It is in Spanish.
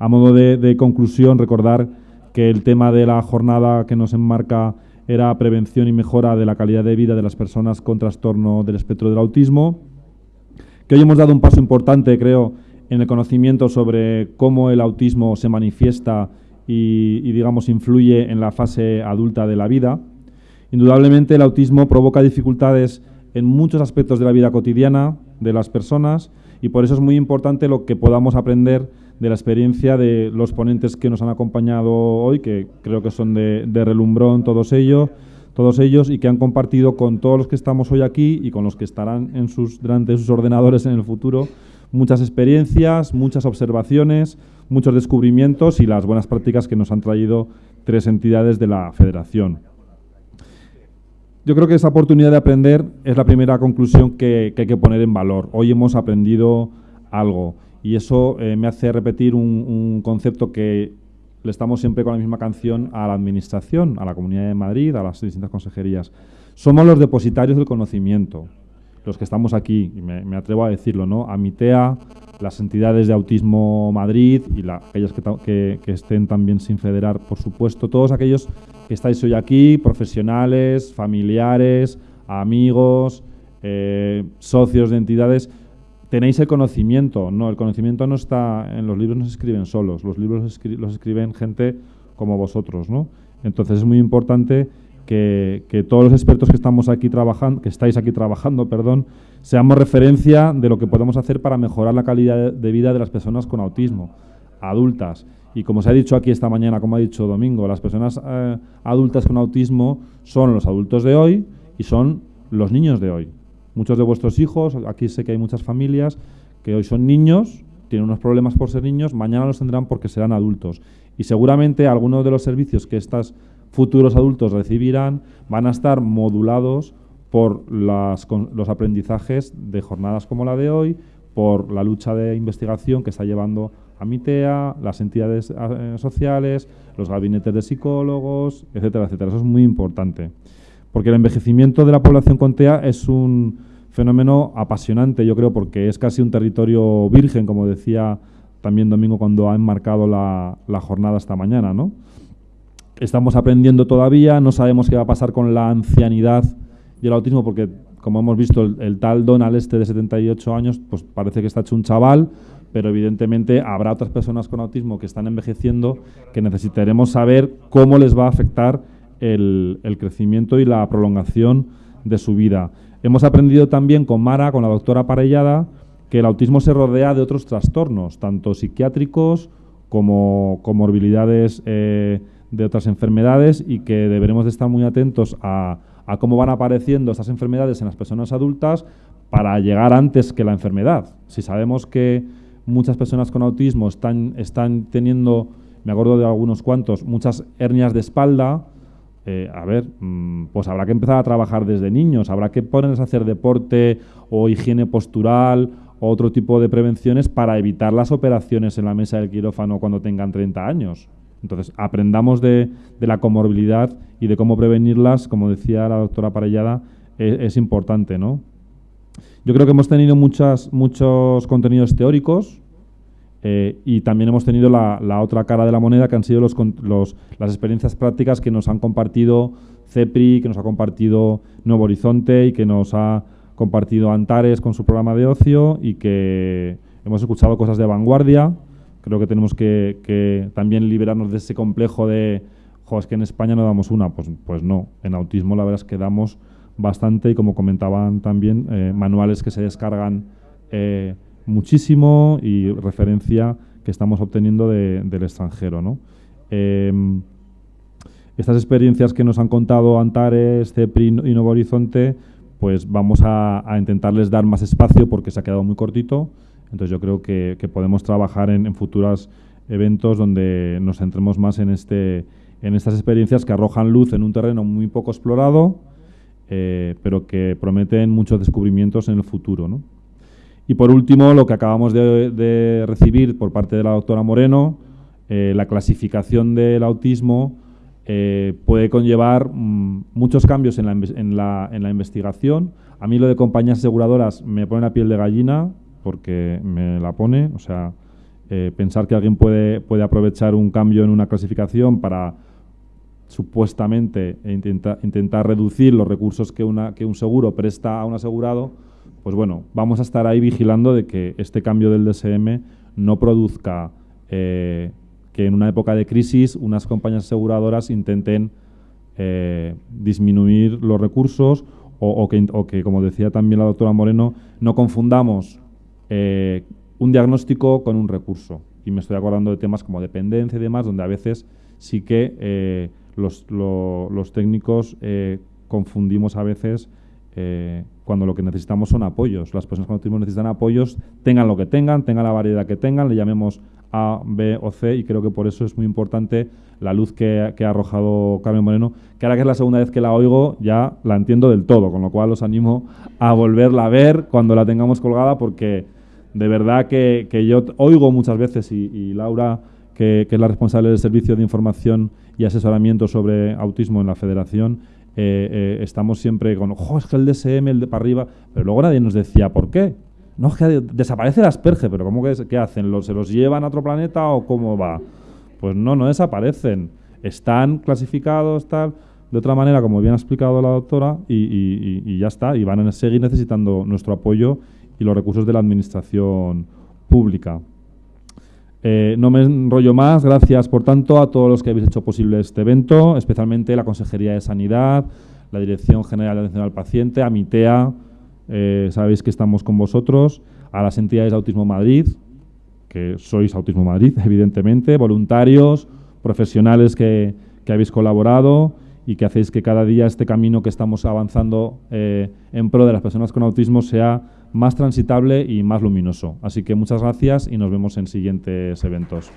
a modo de, conclusión, recordar que el tema de la jornada que nos enmarca era prevención y mejora de la calidad de vida de las personas con trastorno del espectro del autismo, que hoy hemos dado un paso importante, creo, en el conocimiento sobre cómo el autismo se manifiesta y, digamos, influye en la fase adulta de la vida. Indudablemente el autismo provoca dificultades en muchos aspectos de la vida cotidiana de las personas y por eso es muy importante lo que podamos aprender de la experiencia de los ponentes que nos han acompañado hoy, que creo que son de, relumbrón todos ellos, todos ellos y que han compartido con todos los que estamos hoy aquí y con los que estarán en sus, delante de sus ordenadores en el futuro muchas experiencias, muchas observaciones, muchos descubrimientos y las buenas prácticas que nos han traído tres entidades de la federación. Yo creo que esa oportunidad de aprender es la primera conclusión que hay que poner en valor. Hoy hemos aprendido algo y eso eh, me hace repetir un, concepto que le estamos siempre con la misma canción a la Administración, a la Comunidad de Madrid, a las distintas consejerías. Somos los depositarios del conocimiento, los que estamos aquí, y me, atrevo a decirlo, ¿no? A MITEA, las entidades de Autismo Madrid y aquellas que, estén también sin federar, por supuesto, todos aquellos que estáis hoy aquí, profesionales, familiares, amigos, eh, socios de entidades, tenéis el conocimiento. No, el conocimiento no está en los libros, no se escriben solos. Los libros los escriben gente como vosotros, ¿no? Entonces es muy importante que, todos los expertos que estamos aquí trabajando, que estáis aquí trabajando, perdón, seamos referencia de lo que podemos hacer para mejorar la calidad de vida de las personas con autismo, adultas. Y como se ha dicho aquí esta mañana, como ha dicho Domingo, las personas eh, adultas con autismo son los adultos de hoy y son los niños de hoy. Muchos de vuestros hijos, aquí sé que hay muchas familias que hoy son niños, tienen unos problemas por ser niños, mañana los tendrán porque serán adultos. Y seguramente algunos de los servicios que estos futuros adultos recibirán van a estar modulados por las, los aprendizajes de jornadas como la de hoy, por la lucha de investigación que está llevando a MITEA, las entidades eh, sociales, los gabinetes de psicólogos, etcétera, etcétera. Eso es muy importante. Porque el envejecimiento de la población con TEA es un fenómeno apasionante, yo creo, porque es casi un territorio virgen, como decía también Domingo cuando ha enmarcado la, jornada esta mañana. ¿no? Estamos aprendiendo todavía, no sabemos qué va a pasar con la ancianidad y el autismo, porque como hemos visto, el, tal Donald este de 78 años, pues parece que está hecho un chaval, pero evidentemente habrá otras personas con autismo que están envejeciendo que necesitaremos saber cómo les va a afectar el, crecimiento y la prolongación de su vida. Hemos aprendido también con Mara, con la doctora Parellada, que el autismo se rodea de otros trastornos, tanto psiquiátricos como comorbilidades eh, de otras enfermedades y que deberemos de estar muy atentos a, cómo van apareciendo estas enfermedades en las personas adultas para llegar antes que la enfermedad. Si sabemos que muchas personas con autismo están, están teniendo, me acuerdo de algunos cuantos, muchas hernias de espalda, eh, a ver, mm, pues habrá que empezar a trabajar desde niños, habrá que ponerles a hacer deporte o higiene postural o otro tipo de prevenciones para evitar las operaciones en la mesa del quirófano cuando tengan 30 años. Entonces, aprendamos de, la comorbilidad y de cómo prevenirlas, como decía la doctora Parellada, e, es, importante, ¿no? Yo creo que hemos tenido muchas, muchos contenidos teóricos, eh, y también hemos tenido la, otra cara de la moneda, que han sido los, las experiencias prácticas que nos han compartido CEPRI, que nos ha compartido Nuevo Horizonte y que nos ha compartido Antares con su programa de ocio y que hemos escuchado cosas de vanguardia. Creo que tenemos que, también liberarnos de ese complejo de, jo, es que en España no damos una. Pues, pues no, en autismo la verdad es que damos bastante y como comentaban también, eh, manuales que se descargan. Eh, muchísimo y referencia que estamos obteniendo del extranjero. Em, estas experiencias que nos han contado Antares, CEPRI y Nuevo Horizonte, pues vamos a, intentarles dar más espacio porque se ha quedado muy cortito. Entonces yo creo que, podemos trabajar en, futuros eventos donde nos centremos más en, este, en estas experiencias que arrojan luz en un terreno muy poco explorado, eh, pero que prometen muchos descubrimientos en el futuro. ¿no? Y por último, lo que acabamos de, recibir por parte de la doctora Moreno, eh, la clasificación del autismo eh, puede conllevar mm, muchos cambios en la, investigación. A mí lo de compañías aseguradoras me pone la piel de gallina porque me la pone, o sea, eh, pensar que alguien puede, puede aprovechar un cambio en una clasificación para supuestamente intentar reducir los recursos que, que un seguro presta a un asegurado, pues bueno, vamos a estar ahí vigilando de que este cambio del DSM no produzca eh, que en una época de crisis unas compañías aseguradoras intenten eh, disminuir los recursos o, que, como decía también la doctora Moreno, no confundamos eh, un diagnóstico con un recurso. Y me estoy acordando de temas como dependencia y demás, donde a veces sí que los, técnicos confundimos a veces cuando lo que necesitamos son apoyos. Las personas con autismo necesitan apoyos, tengan lo que tengan, tengan la variedad que tengan, le llamemos A, B o C, y creo que por eso es muy importante la luz que, ha arrojado Carmen Moreno, que ahora que es la segunda vez que la oigo, ya la entiendo del todo, con lo cual os animo a volverla a ver cuando la tengamos colgada, porque de verdad que, yo oigo muchas veces, y, Laura, que, que es la responsable del Servicio de Información y Asesoramiento sobre Autismo en la Federación, eh, eh, estamos siempre con, ojo, es que el DSM, el de para arriba, pero luego nadie nos decía por qué. No, es que desaparece el asperge, pero ¿cómo que hacen? ¿Se los llevan a otro planeta o cómo va? Pues no, no desaparecen. Están clasificados, tal, de otra manera, como bien ha explicado la doctora, y, ya está. Y van a seguir necesitando nuestro apoyo y los recursos de la administración pública. Eh, no me enrollo más, gracias por tanto a todos los que habéis hecho posible este evento, especialmente la Consejería de Sanidad, la Dirección General de Atención al Paciente, a MITEA, eh, sabéis que estamos con vosotros, a las entidades de Autismo Madrid, que sois Autismo Madrid, evidentemente, voluntarios, profesionales que, habéis colaborado y que hacéis que cada día este camino que estamos avanzando eh, en pro de las personas con autismo sea más transitable y más luminoso. Así que muchas gracias y nos vemos en siguientes eventos.